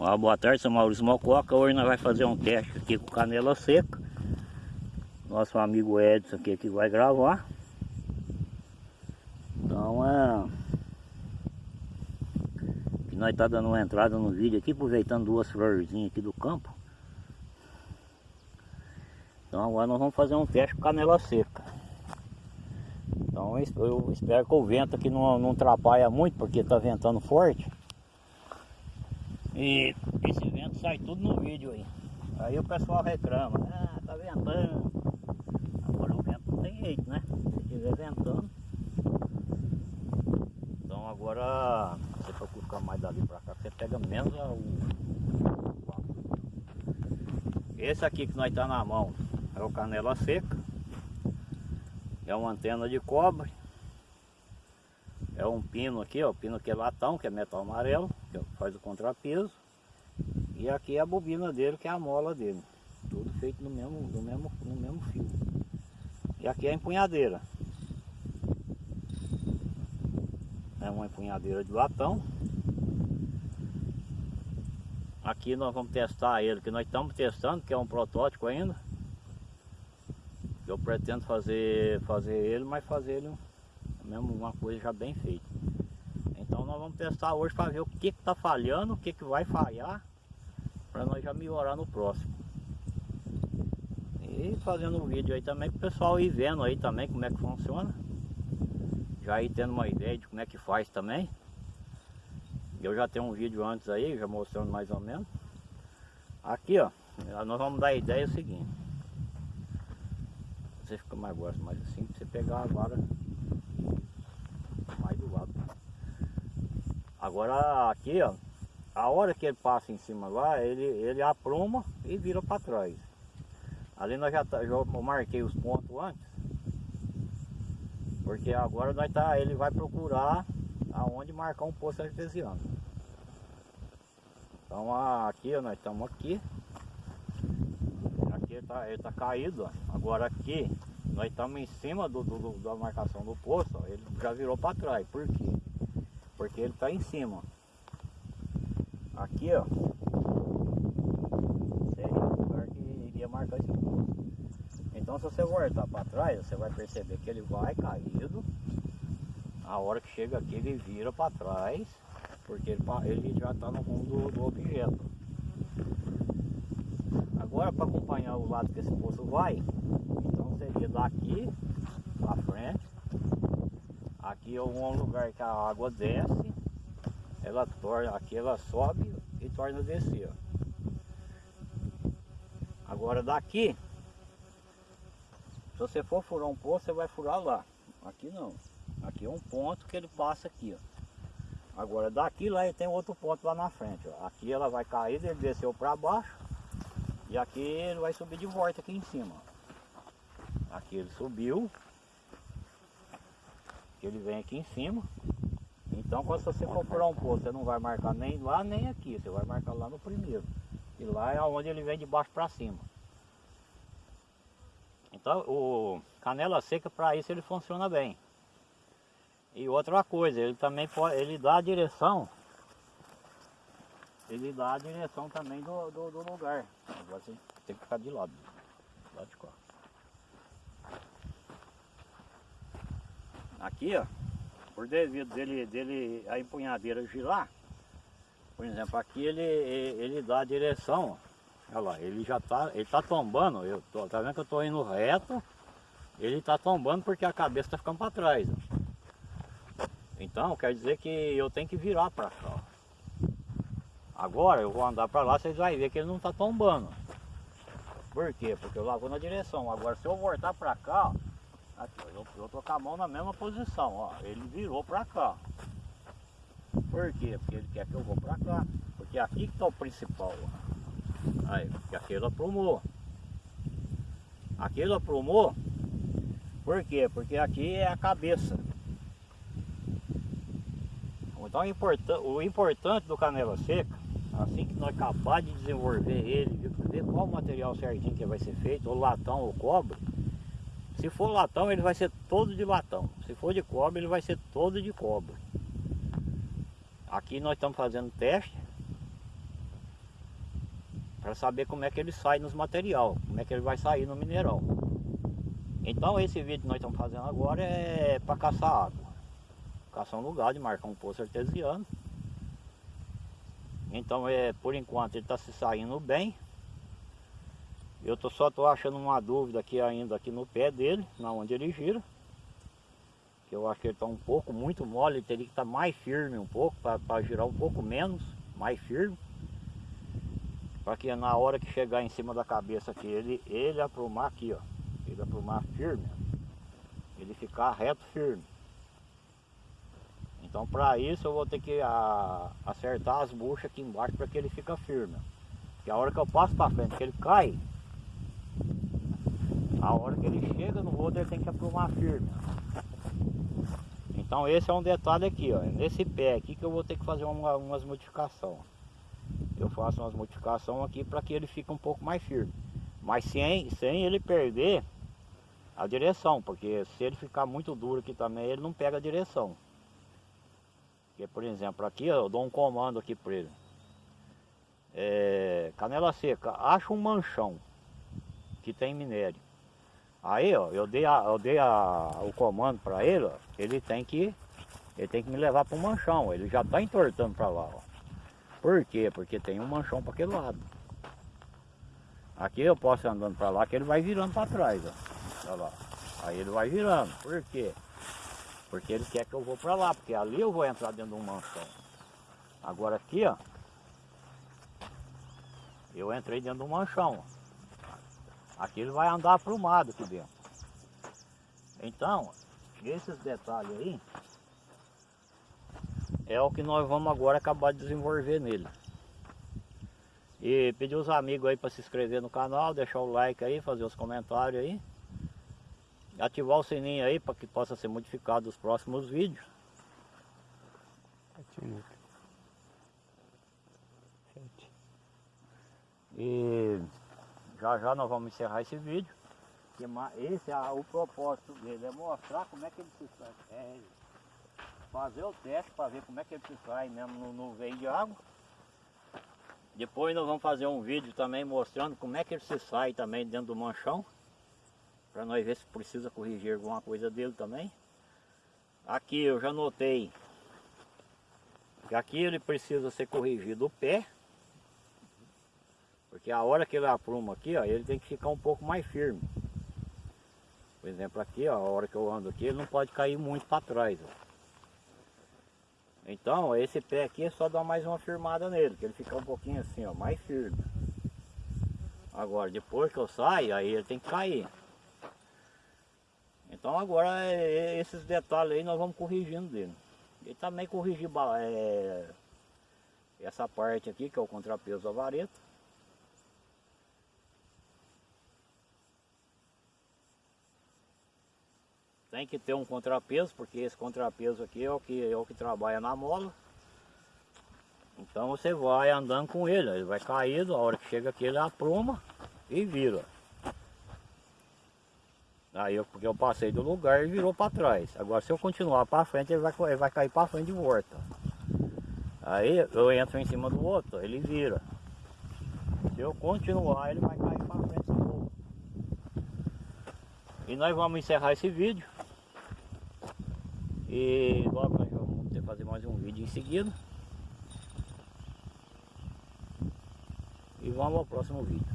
Boa tarde, sou Maurício Mococa. Hoje nós vamos fazer um teste aqui com canela seca. Nosso amigo Edson aqui que vai gravar. Então é... Que nós tá dando uma entrada no vídeo aqui, aproveitando duas florzinhas aqui do campo. Então agora nós vamos fazer um teste com canela seca. Então eu espero que o vento aqui não, não atrapalha muito, porque está ventando forte. E esse vento sai tudo no vídeo aí. Aí o pessoal reclama, ah, tá ventando. Agora o vento não tem jeito, né? Se estiver ventando. Então agora, você colocar mais dali pra cá, você pega menos o... Esse aqui que nós tá na mão é o canela seca. É uma antena de cobre. É um pino aqui, ó, pino que é latão, que é metal amarelo que faz o contrapeso. E aqui é a bobina dele, que é a mola dele. Tudo feito no mesmo, no mesmo, no mesmo fio. E aqui é a empunhadeira. É uma empunhadeira de latão. Aqui nós vamos testar ele, que nós estamos testando, que é um protótipo ainda. Eu pretendo fazer, fazer ele, mas fazer ele mesmo uma coisa já bem feita. Nós vamos testar hoje para ver o que está falhando, o que, que vai falhar, para nós já melhorar no próximo. E fazendo um vídeo aí também para o pessoal ir vendo aí também como é que funciona. Já ir tendo uma ideia de como é que faz também. Eu já tenho um vídeo antes aí, já mostrando mais ou menos. Aqui ó, nós vamos dar a ideia seguinte. Você fica mais gosto, mas assim, você pegar a vara Agora aqui, ó, a hora que ele passa em cima lá, ele, ele apruma e vira para trás. Ali nós já, tá, já marquei os pontos antes. Porque agora nós tá, ele vai procurar aonde marcar um poço artesiano. Então aqui ó, nós estamos aqui. Aqui ele tá, ele tá caído, ó. Agora aqui nós estamos em cima do, do, do, da marcação do poço, ó, ele já virou para trás. Por quê? Porque ele está em cima. Aqui, ó. Seria o lugar que iria marcar esse ponto. Então se você voltar para trás, você vai perceber que ele vai caído. A hora que chega aqui ele vira para trás, porque ele, ele já está no rumo do, do objeto. Agora para acompanhar o lado que esse poço vai, então seria daqui para frente Aqui é um lugar que a água desce, ela torna, aqui ela sobe e torna a descer. Ó. Agora daqui, se você for furar um poço, você vai furar lá. Aqui não. Aqui é um ponto que ele passa aqui, ó. Agora daqui lá ele tem outro ponto lá na frente, ó. Aqui ela vai cair, ele desceu para baixo. E aqui ele vai subir de volta aqui em cima. Aqui ele subiu, ele vem aqui em cima. Então quando você for furar um poço, você não vai marcar nem lá nem aqui, você vai marcar lá no primeiro. E lá é onde ele vem de baixo para cima. Então o canela seca para isso ele funciona bem. E outra coisa, ele também pode, ele dá a direção. Ele dá a direção também do, do, do lugar. Agora você tem que ficar de lado. Lado de cá. Aqui, ó, por devido dele, dele a empunhadeira girar, por exemplo, aqui ele, ele dá a direção, ó. olha lá, ele já tá, ele tá tombando, eu tô, tá vendo que eu tô indo reto, ele tá tombando porque a cabeça tá ficando para trás. Ó. Então, quer dizer que eu tenho que virar para cá. Ó. Agora eu vou andar para lá, vocês vão ver que ele não tá tombando. Por quê? Porque eu lá vou na direção. Agora se eu voltar para cá, ó, Aqui, eu, eu tô com a mão na mesma posição, ó. Ele virou pra cá. Por quê? Porque ele quer que eu vou pra cá. Porque aqui que tá o principal, ó. Aí, porque aquele aprumou. Aquele aprumou. Por quê? Porque aqui é a cabeça. Então o importante do canela seca, assim que nós acabar de desenvolver ele, ver qual material certinho que vai ser feito, ou latão ou cobre, se for latão, ele vai ser todo de latão. Se for de cobre, ele vai ser todo de cobre. Aqui nós estamos fazendo teste. para saber como é que ele sai nos material, como é que ele vai sair no mineral. Então esse vídeo que nós estamos fazendo agora é para caçar água. Caçar um lugar de marcar um poço artesiano. Então é, por enquanto ele está se saindo bem. Eu tô, só estou achando uma dúvida aqui ainda aqui no pé dele, na onde ele gira. Que eu acho que ele está um pouco muito mole, ele teria que estar tá mais firme um pouco, para girar um pouco menos, mais firme. Para que na hora que chegar em cima da cabeça aqui, ele, ele aprumar aqui, ó. Ele aprumar firme. Ele ficar reto firme. Então para isso eu vou ter que a, acertar as buchas aqui embaixo para que ele fique firme. Que a hora que eu passo para frente, que ele cai, a hora que ele chega no outro ele tem que aprumar firme. Então esse é um detalhe aqui, ó. Nesse pé aqui que eu vou ter que fazer uma, umas modificações. Eu faço umas modificações aqui para que ele fique um pouco mais firme. Mas sem, sem ele perder a direção, porque se ele ficar muito duro aqui também, ele não pega a direção. Porque, por exemplo, aqui eu dou um comando aqui para ele. É, canela seca, acha um manchão que tem minério. Aí, ó, eu dei, a, eu dei a, o comando para ele, ó, ele tem que ele tem que me levar para o manchão, ele já está entortando para lá, ó. Por quê? Porque tem um manchão para aquele lado. Aqui eu posso ir andando para lá que ele vai virando para trás, ó. Olha lá. Aí ele vai virando. Por quê? Porque ele quer que eu vou para lá, porque ali eu vou entrar dentro de um manchão. Agora aqui, ó. Eu entrei dentro de um manchão, ó. Aqui ele vai andar aprumado aqui dentro. Então, esses detalhes aí é o que nós vamos agora acabar de desenvolver nele. E pedir os amigos aí para se inscrever no canal, deixar o like aí, fazer os comentários aí. Ativar o sininho aí para que possa ser modificado os próximos vídeos. E já já nós vamos encerrar esse vídeo. Que esse é o propósito dele, é mostrar como é que ele se sai. É fazer o teste para ver como é que ele se sai mesmo no, no veio de água. Depois nós vamos fazer um vídeo também mostrando como é que ele se sai também dentro do manchão. Para nós ver se precisa corrigir alguma coisa dele também. Aqui eu já notei que aqui ele precisa ser corrigido o pé. Porque a hora que ele apruma aqui, ó, ele tem que ficar um pouco mais firme. Por exemplo, aqui, ó, a hora que eu ando aqui, ele não pode cair muito para trás. Ó. Então, esse pé aqui é só dar mais uma firmada nele, que ele fica um pouquinho assim, ó, mais firme. Agora, depois que eu saio, aí ele tem que cair. Então agora é, é, esses detalhes aí nós vamos corrigindo dele. E também corrigir é, essa parte aqui, que é o contrapeso da vareta. Tem que ter um contrapeso, porque esse contrapeso aqui é o que, é o que trabalha na mola. Então você vai andando com ele, ele vai caído, a hora que chega aqui ele apruma e vira. Aí eu, porque eu passei do lugar e virou para trás. Agora se eu continuar para frente, ele vai, ele vai cair para frente de volta. Aí eu entro em cima do outro, ele vira. Se eu continuar, ele vai cair para frente de novo. E nós vamos encerrar esse vídeo. E logo nós vamos ter fazer mais um vídeo em seguida. E vamos ao próximo vídeo.